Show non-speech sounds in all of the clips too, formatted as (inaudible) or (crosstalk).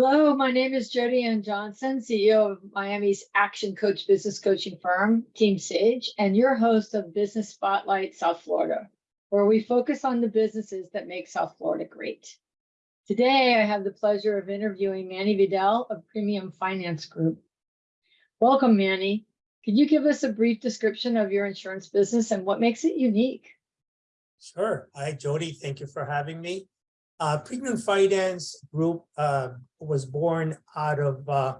Hello, my name is Jody Ann Johnson, CEO of Miami's Action Coach business coaching firm, Team Sage, and your host of Business Spotlight South Florida, where we focus on the businesses that make South Florida great. Today, I have the pleasure of interviewing Manny Vidal of Premium Finance Group. Welcome, Manny. Could you give us a brief description of your insurance business and what makes it unique? Sure. Hi, Jody. Thank you for having me. Uh, Premium Finance Group uh, was born out of uh,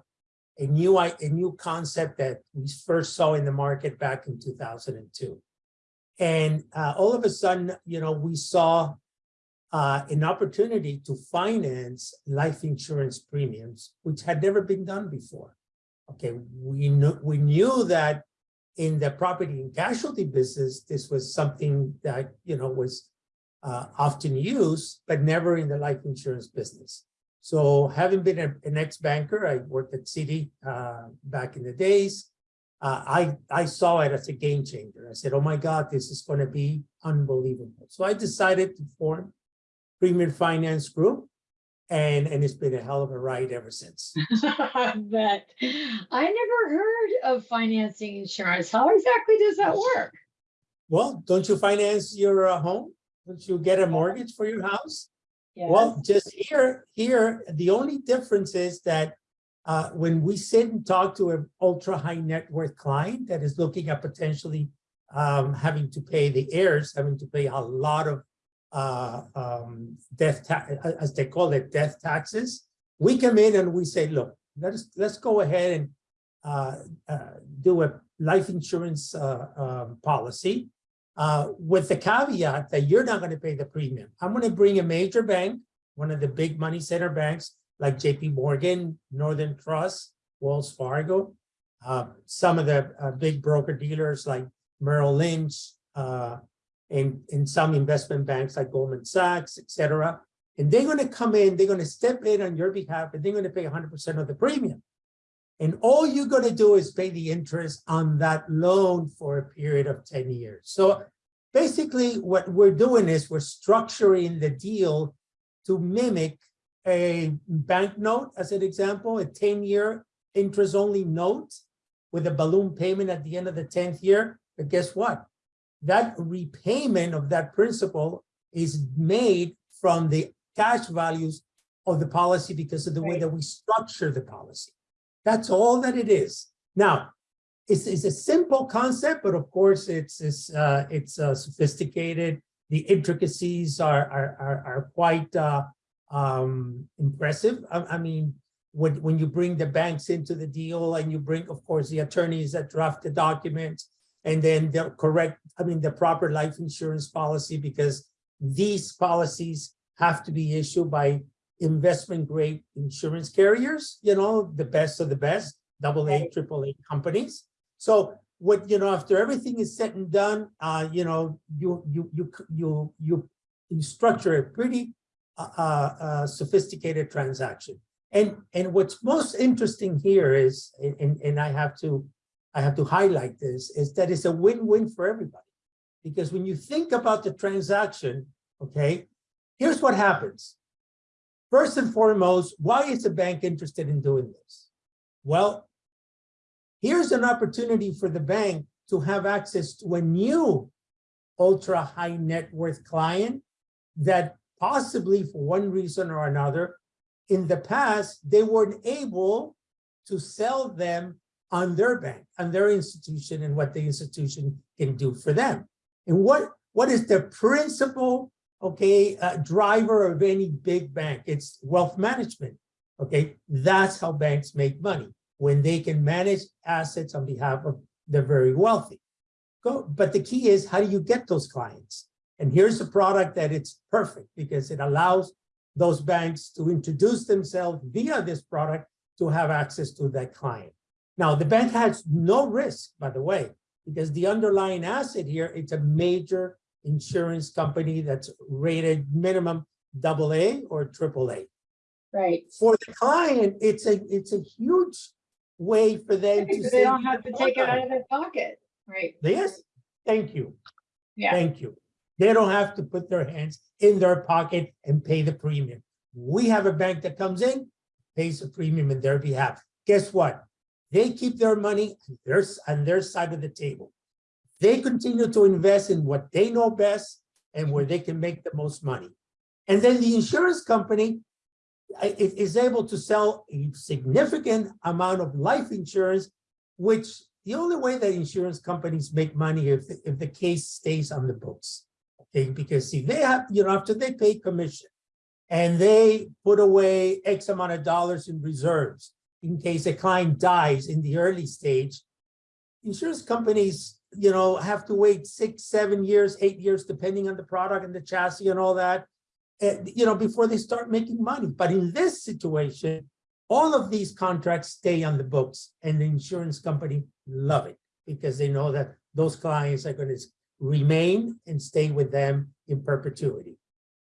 a new a new concept that we first saw in the market back in 2002. And uh, all of a sudden, you know, we saw uh, an opportunity to finance life insurance premiums, which had never been done before. Okay, we knew we knew that in the property and casualty business, this was something that you know was uh, often used, but never in the life insurance business. So having been a, an ex-banker, I worked at Citi uh, back in the days, uh, I, I saw it as a game changer. I said, oh my God, this is going to be unbelievable. So I decided to form Premium Finance Group, and, and it's been a hell of a ride ever since. (laughs) I bet. I never heard of financing insurance. How exactly does that work? Well, don't you finance your uh, home? Don't you get a mortgage for your house? Well, just here, here, the only difference is that uh, when we sit and talk to an ultra high net worth client that is looking at potentially um, having to pay the heirs, having to pay a lot of uh, um, death, as they call it, death taxes, we come in and we say, look, let's let's go ahead and uh, uh do a life insurance uh, um, policy uh, with the caveat that you're not going to pay the premium. I'm going to bring a major bank, one of the big money center banks like JP Morgan, Northern Trust, Wells Fargo, uh, some of the uh, big broker dealers like Merrill Lynch, uh, and, and some investment banks like Goldman Sachs, etc. And they're going to come in, they're going to step in on your behalf, and they're going to pay 100% of the premium. And all you're going to do is pay the interest on that loan for a period of 10 years. So basically what we're doing is we're structuring the deal to mimic a bank note as an example, a 10-year interest-only note with a balloon payment at the end of the 10th year. But guess what? That repayment of that principal is made from the cash values of the policy because of the way that we structure the policy. That's all that it is. Now, it's, it's a simple concept, but of course it's it's uh, it's uh, sophisticated. The intricacies are are are, are quite uh, um, impressive. I, I, mean, when when you bring the banks into the deal and you bring, of course, the attorneys that draft the documents and then the correct, I mean, the proper life insurance policy because these policies have to be issued by investment grade insurance carriers, you know, the best of the best, double A, triple A companies. So what, you know, after everything is said and done, uh, you know, you, you, you, you, you, you structure a pretty uh, uh, uh, sophisticated transaction. And, and what's most interesting here is, and, and I have to, I have to highlight this, is that it's a win-win for everybody. Because when you think about the transaction, okay, here's what happens. First and foremost, why is a bank interested in doing this? Well, Here's an opportunity for the bank to have access to a new ultra high net worth client that possibly for one reason or another, in the past, they weren't able to sell them on their bank, on their institution and what the institution can do for them. And what, what is the principal, okay, uh, driver of any big bank? It's wealth management, okay? That's how banks make money when they can manage assets on behalf of the very wealthy. Go, but the key is how do you get those clients? And here's a product that it's perfect because it allows those banks to introduce themselves via this product to have access to that client. Now, the bank has no risk, by the way, because the underlying asset here, it's a major insurance company that's rated minimum double A or triple A. Right. For the client, it's a it's a huge way for them to They don't have to take it out of their pocket, right? Yes, thank you. Yeah, Thank you. They don't have to put their hands in their pocket and pay the premium. We have a bank that comes in pays a premium in their behalf. Guess what? They keep their money on their, on their side of the table. They continue to invest in what they know best and where they can make the most money. And then the insurance company is able to sell a significant amount of life insurance, which the only way that insurance companies make money if, if the case stays on the books. Okay, because see, they have, you know, after they pay commission and they put away X amount of dollars in reserves in case a client dies in the early stage, insurance companies, you know, have to wait six, seven years, eight years, depending on the product and the chassis and all that, and, you know, before they start making money. But in this situation, all of these contracts stay on the books and the insurance company love it because they know that those clients are going to remain and stay with them in perpetuity.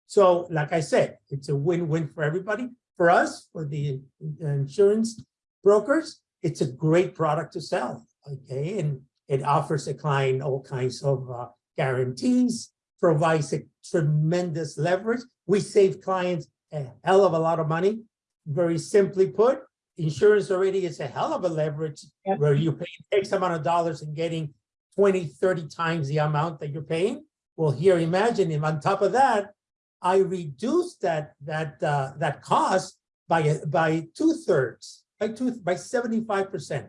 So like I said, it's a win-win for everybody. For us, for the insurance brokers, it's a great product to sell, okay? And it offers a client all kinds of uh, guarantees, provides a tremendous leverage. We save clients a hell of a lot of money. Very simply put, insurance already is a hell of a leverage Yep. where you pay X amount of dollars and getting 20, 30 times the amount that you're paying. Well, here, imagine if on top of that, I reduce that, that, uh, that cost by, by two thirds, by two, by 75%.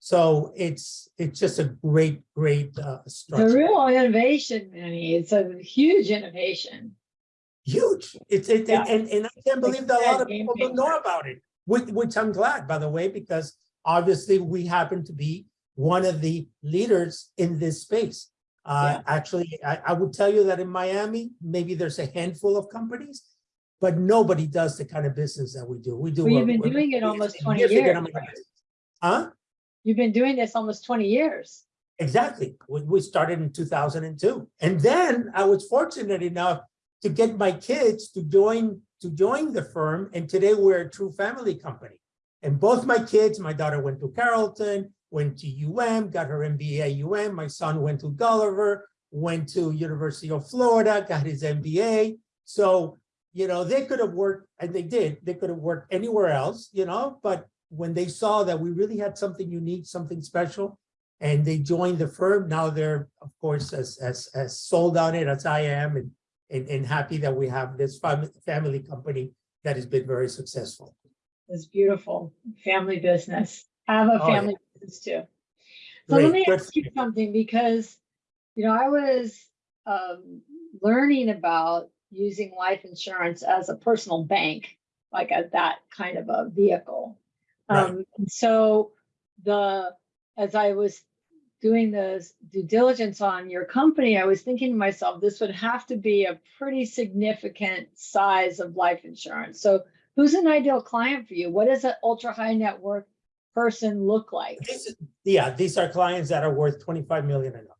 So it's, it's just a great, great, uh, It's a real innovation, Manny. It's a huge innovation. Huge. It's, it, Yeah. and, and I can't believe that a lot of people don't know about it, which, which I'm glad, by the way, because obviously we happen to be one of the leaders in this space. Uh, actually, I, I would tell you that in Miami, maybe there's a handful of companies, but nobody does the kind of business that we do. We do. Well, a- been doing it almost 20 years, right? Huh? You've been doing this almost twenty years. Exactly. We, started in two thousand and two. And then I was fortunate enough to get my kids to join, to join the firm. And today we're a true family company. And both my kids, my daughter went to Carrollton, went to UM, got her MBA at UM. My son went to Gulliver, went to University of Florida, got his MBA. So, you know, they could have worked, and they did, they could have worked anywhere else, you know, but when they saw that we really had something unique, something special, and they joined the firm. Now they're, of course, as, as, as sold on it as I am and, and, and happy that we have this family, family company that has been very successful. It's beautiful. Family business. I have a Oh, yeah. family business too. So let me ask you something because, you know, I was um, learning about using life insurance as a personal bank, like a, that kind of a vehicle. Right. Um, and so the, as I was doing the due diligence on your company, I was thinking to myself, this would have to be a pretty significant size of life insurance. So who's an ideal client for you? What does an ultra high net worth person look like? This is- Yeah, these are clients that are worth 25 million and up.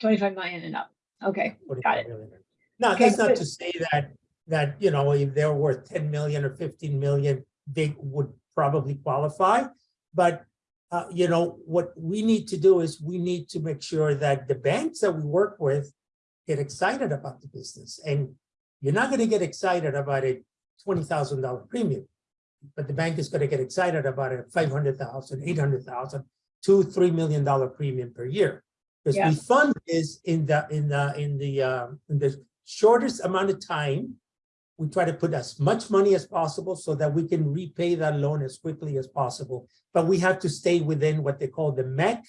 25 million and up. Okay, 25 million and up. Now, Okay, that's not to say that, that, you know, if they're worth 10 million or 15 million, they would probably qualify. But, uh, you know, what we need to do is we need to make sure that the banks that we work with get excited about the business. And you're not going to get excited about a $20,000 premium. But the bank is going to get excited about a 500,000, 800,000, two, $3 million premium per year. Because Yeah. we fund this in the, in the, in the, um, in the shortest amount of time. We try to put as much money as possible so that we can repay that loan as quickly as possible. But we have to stay within what they call the MEC,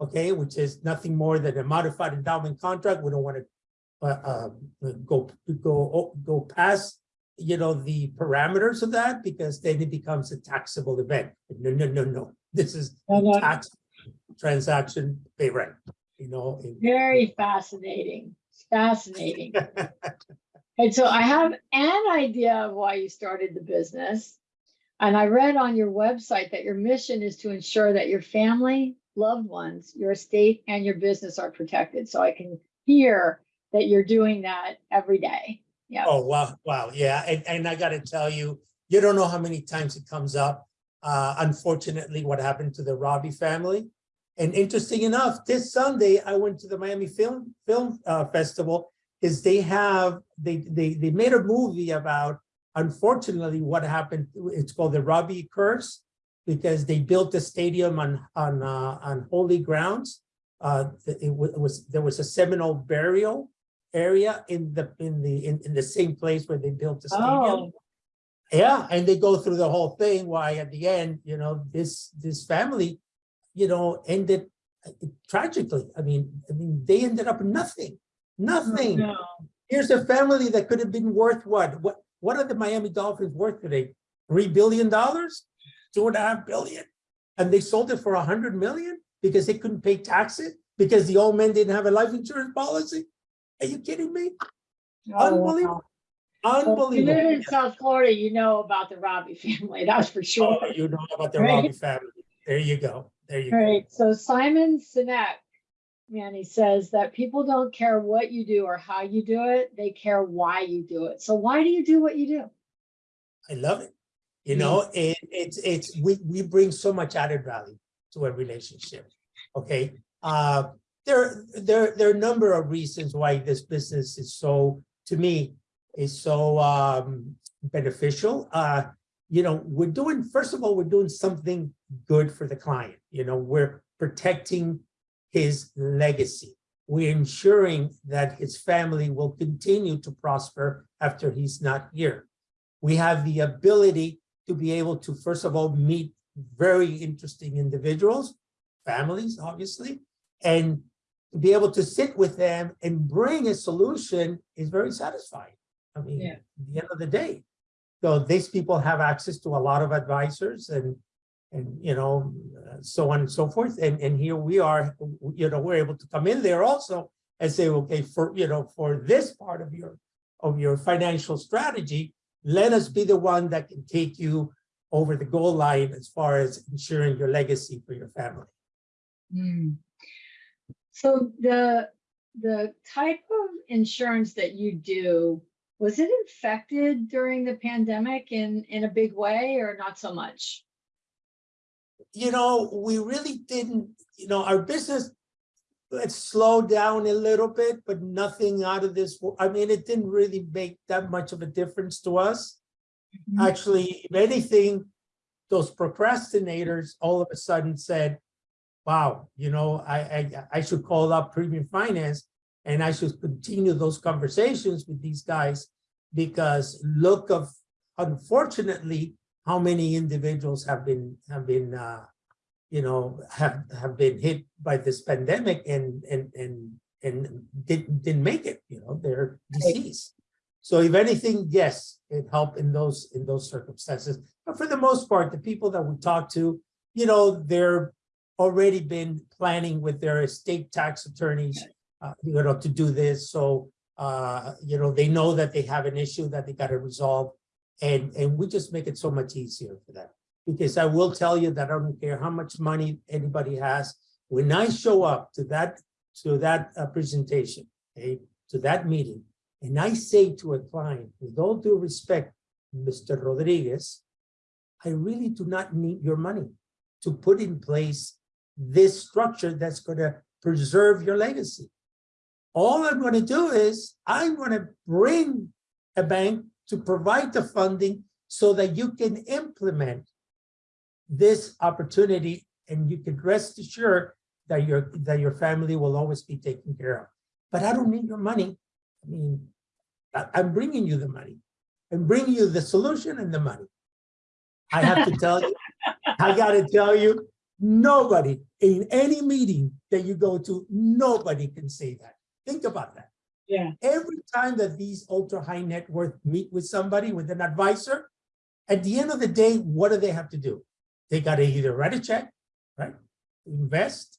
okay, which is nothing more than a modified endowment contract. We don't want to uh, uh, go, go, go past, you know, the parameters of that because then it becomes a taxable event. No, no, no, no. This is tax transaction, pay rent, you know. very fascinating. Fascinating. (laughs) And so I have an idea of why you started the business. And I read on your website that your mission is to ensure that your family, loved ones, your estate, and your business are protected. So I can hear that you're doing that every day. Yeah. Oh, wow, wow, yeah, and, and I gotta tell you, you don't know how many times it comes up. Uh, unfortunately, what happened to the Robbie family. And interesting enough, this Sunday, I went to the Miami Film, Film, uh, Festival, is they have, they, they, they made a movie about, unfortunately, what happened, it's called the Robbie curse, because they built the stadium on, on, uh, on holy grounds. Uh, it was, there was a Seminole burial area in the, in the, in, in the same place where they built the stadium. Oh, Yeah, and they go through the whole thing, why at the end, you know, this, this family, you know, ended uh, tragically. I mean, I mean, they ended up nothing, nothing. no. Here's a family that could have been worth what? What, what are the Miami Dolphins worth today? Three billion dollars? Two and a half billion? And they sold it for a hundred million because they couldn't pay taxes? Because the old man didn't have a life insurance policy? Are you kidding me? Oh, Unbelievable. wow. Well, You live in South Florida, you know about the Robbie family, (laughs) that's for sure. Oh, You know about the Right. Robbie family. There you go. There you go. Right, so Simon Sinek, man, he says that people don't care what you do or how you do it, they care why you do it. So why do you do what you do? I love it. You Mm. know, it, it's, it's, we, we bring so much added value to a relationship. Okay, uh, there, there, there are a number of reasons why this business is so, to me, is so, um, beneficial. Uh, you know, we're doing, first of all, we're doing something good for the client. You know, we're protecting his legacy. We're ensuring that his family will continue to prosper after he's not here we have the ability to be able to, first of all, meet very interesting individuals, families, obviously, and to be able to sit with them and bring a solution is very satisfying. I mean, Yeah. at the end of the day. So these people have access to a lot of advisors and, and, you know, so on and so forth. And, and here we are, you know, we're able to come in there also and say, okay, for, you know, for this part of your, of your financial strategy, let us be the one that can take you over the goal line as far as ensuring your legacy for your family. Hmm. So the, the type of insurance that you do, was it infected during the pandemic in, in a big way or not so much? You know, we really didn't, you know, our business, it slowed down a little bit, but nothing out of this. I mean, it didn't really make that much of a difference to us. Mhm. Actually, if anything, those procrastinators all of a sudden said, wow, you know, I, I, I should call up premium finance and I should continue those conversations with these guys because look of, unfortunately, how many individuals have been, have been, uh, you know, have, have been hit by this pandemic and, and, and, and didn't, didn't make it, you know, they're deceased. So if anything, yes, it helped in those, in those circumstances. But for the most part, the people that we talk to, you know, they're already been planning with their estate tax attorneys, uh, you know, to do this. So, uh, you know, they know that they have an issue that they got to resolve. And, and we just make it so much easier for them. Because I will tell you that I don't care how much money anybody has, when I show up to that, to that uh, presentation, okay, to that meeting, and I say to a client, with all due respect, Mr. Rodriguez, I really do not need your money to put in place this structure that's going to preserve your legacy. All I'm going to do is I'm going to bring a bank to provide the funding so that you can implement this opportunity and you can rest assured that your that your family will always be taken care of. But I don't need your money. I mean, I, I'm bringing you the money. I'm bringing you the solution and the money. I have to tell you, (laughs) I got to tell you, nobody in any meeting that you go to, nobody can say that. Think about that. Yeah. Every time that these ultra high net worth meet with somebody, with an advisor, at the end of the day, what do they have to do? They got to either write a check, right? Invest,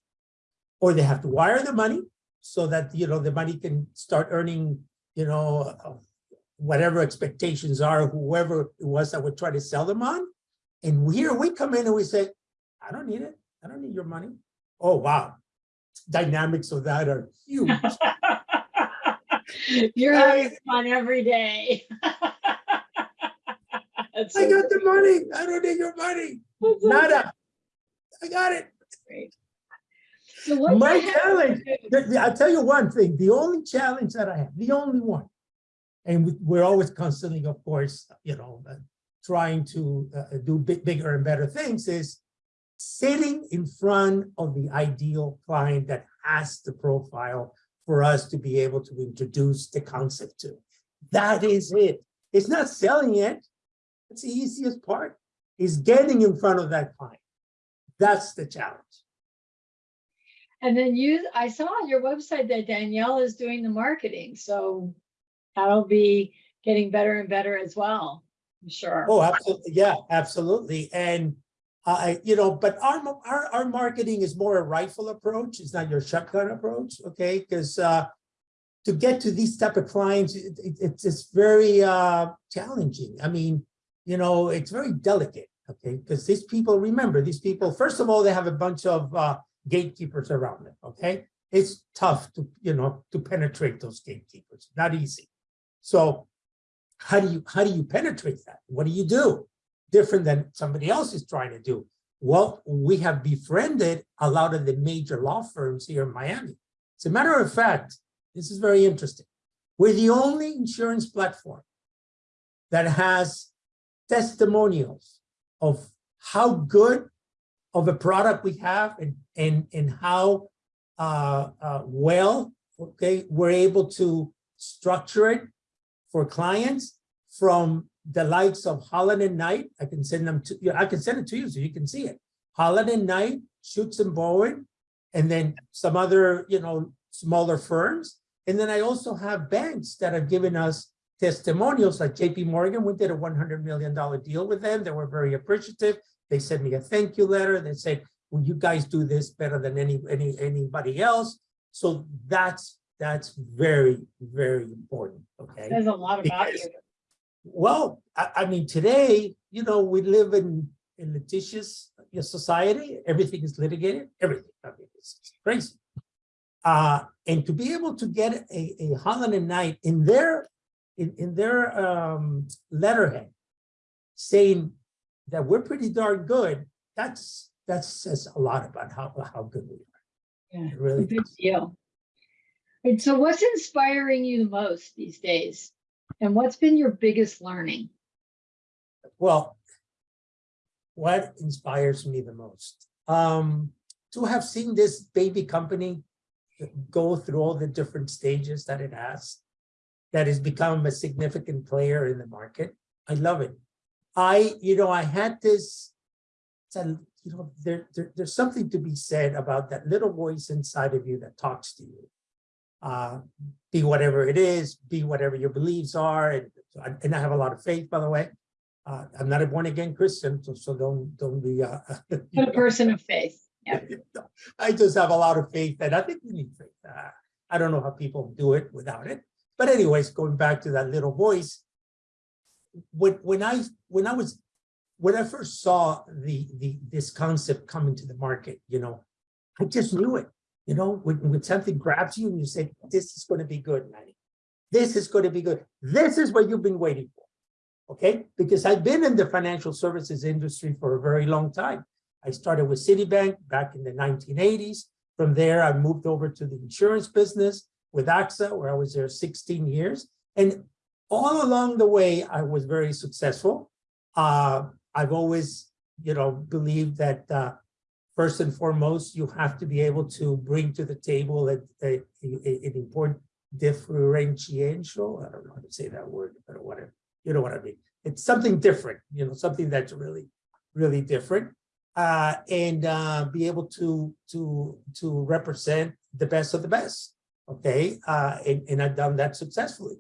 or they have to wire the money so that, you know, the money can start earning, you know, whatever expectations are, whoever it was that would try to sell them on. And here we come in and we say, I don't need it. I don't need your money. Oh, wow. Dynamics of that are (laughs) huge. You're I- having fun every day. (laughs) That's I so got the money. I don't need your money. that's so Nada. I got it. great. So what My challenge, I'll tell you one thing, the only challenge that I have, the only one, And we- we're always constantly, of course, you know, uh, trying to uh, do big, bigger and better things is sitting in front of the ideal client that has the profile for us to be able to introduce the concept to. That is it. It's not selling it. It's the easiest part, is getting in front of that client. That's the challenge. And then you, I saw on your website that Danielle is doing the marketing, so that'll be getting better and better as well, I'm sure. Oh, absolutely. Yeah, absolutely. And I, you know, but our, our, our marketing is more a rifle approach. It's not your shotgun approach, okay? Because uh, to get to these type of clients, it, it- it's just very uh, challenging. I mean, you know, it's very delicate, okay? Because these people, remember, these people, first of all, they have a bunch of uh, gatekeepers around them, okay? It's tough to, you know, to penetrate those gatekeepers, not easy. So how do you, how do you penetrate that? What do you do? Different than somebody else is trying to do. Well, we have befriended a lot of the major law firms here in Miami. As a matter of fact, this is very interesting. We're the only insurance platform that has testimonials of how good of a product we have and, and, and how uh, uh, well, okay, we're able to structure it for clients from the likes of Holland and Knight. I can send them to you. I can send it to you so you can see it. Holland and Knight, Shutts and Bowen, and then some other, you know, smaller firms. And then I also have banks that have given us testimonials like JP Morgan. We did a $100 million deal with them. They were very appreciative. They sent me a thank you letter. They said, well, you guys do this better than any, any, anybody else. So that's, that's very, very important, okay? There's a lot about you. Well, I, I mean, today, you know, we live in, in litigious society. Everything is litigated, everything. I mean, it's it's crazy. Uh, and to be able to get a, a Holland and Knight in their, in, in their, um, letterhead saying that we're pretty darn good, that's, that says a lot about how, how good we are. Yeah, It really Big does. deal. And so what's inspiring you the most these days? And what's been your biggest learning? Well, what inspires me the most? Um, to have seen this baby company go through all the different stages that it has, that has become a significant player in the market. I love it. I, you know, I had this, a- you know, there, there, there's something to be said about that little voice inside of you that talks to you. Uh, be whatever it is, be whatever your beliefs are, and, and I have a lot of faith, by the way. Uh, I'm not a born again Christian, so, so don't, don't be, uh. (laughs) a person of faith. Yeah. (laughs) I just have a lot of faith and I think we need faith. Uh, I don't know how people do it without it. But anyways, going back to that little voice. When, when I, when I was, when I first saw the, the, this concept coming to the market, you know, I just knew it, you know, when, when something grabs you and you say, this is going to be good, Manny. This is going to be good. This is what you've been waiting for. Okay, because I've been in the financial services industry for a very long time. I started with Citibank back in the 1980s. From there, I moved over to the insurance business with AXA, where I was there 16 years. And all along the way, I was very successful. Uh, I've always, you know, believed that uh, first and foremost, you have to be able to bring to the table an important differential. I don't know how to say that word, but whatever, you know what I mean. It's something different, you know, something that's really, really different uh, and uh, be able to to to represent the best of the best. Okay, uh, and, and I've done that successfully.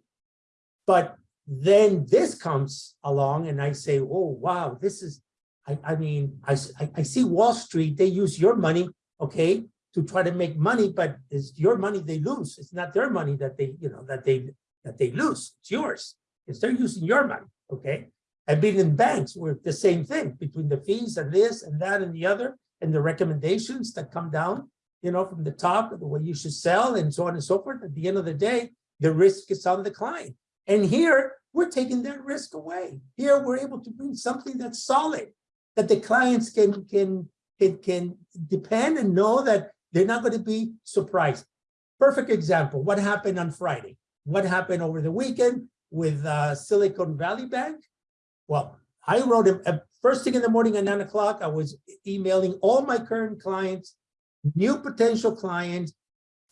But then this comes along, and I say, "Oh wow, this is." I, I mean, I see Wall Street. They use your money, okay, to try to make money, but it's your money they lose. It's not their money that they, you know, that they that they lose. It's yours. It's they're using your money, okay. I've been in banks where the same thing between the fees and this and that and the other and the recommendations that come down, you know, from the top of the way you should sell and so on and so forth. At the end of the day, the risk is on the client. And here we're taking that risk away. Here we're able to bring something that's solid, that the clients can can can, can depend and know that they're not going to be surprised. Perfect example. What happened on Friday? What happened over the weekend? with uh, Silicon Valley Bank. Well, I wrote him, uh, first thing in the morning at nine o'clock, I was emailing all my current clients, new potential clients,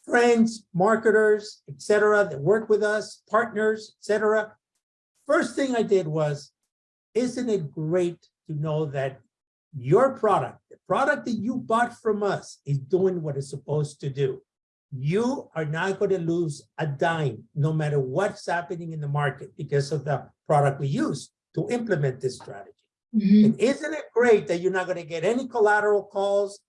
friends, marketers, etc., that work with us, partners, etc. First thing I did was, isn't it great to know that your product, the product that you bought from us is doing what it's supposed to do? You are not going to lose a dime, no matter what's happening in the market because of the product we use to implement this strategy. Mhm. And isn't it great that you're not gonna get any collateral calls,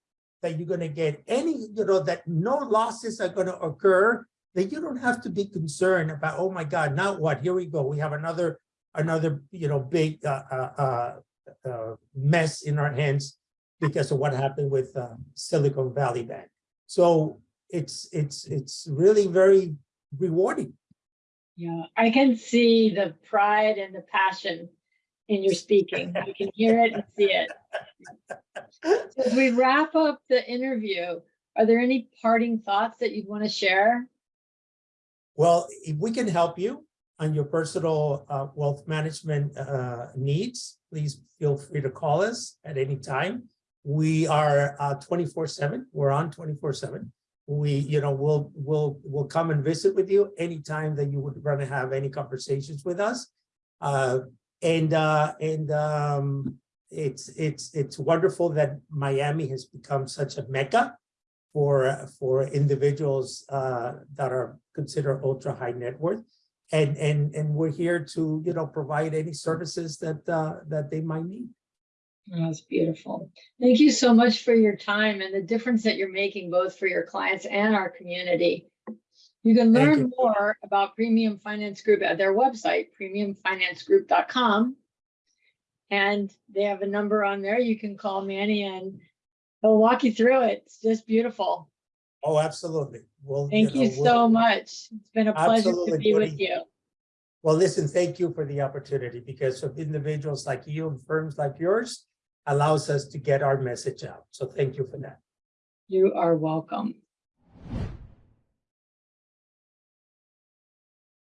that you're gonna get any, you know, that no losses are gonna occur, that you don't have to be concerned about, oh my God, now what? Here we go. We have another, another, you know, big uh, uh, uh, mess in our hands because of what happened with uh, Silicon Valley Bank. So it's, it's, it's really very rewarding. Yeah, I can see the pride and the passion in your speaking. I can hear it and see it. So As we wrap up the interview, are there any parting thoughts that you'd want to share? Well, if we can help you on your personal uh, wealth management uh, needs, please feel free to call us at any time. We are uh, 24/7. We're on 24/7. We, you know, we'll we'll we'll come and visit with you anytime that you would want to have any conversations with us. Uh, and uh, and um, it's it's it's wonderful that Miami has become such a mecca for for individuals uh, that are considered ultra high net worth. And and and we're here to, you know, provide any services that uh, that they might need. That's beautiful. Thank you so much for your time and the difference that you're making both for your clients and our community. You can learn you. more about Premium Finance Group at their website, premiumfinancegroup.com. And they have a number on there. You can call Manny and he'll walk you through it. It's just beautiful. Oh, absolutely. Well, Thank you know, we'll- so much. It's been a pleasure to be with you. Well, listen, thank you for the opportunity because of individuals like you and firms like yours allows us to get our message out. So thank you for that. You are welcome.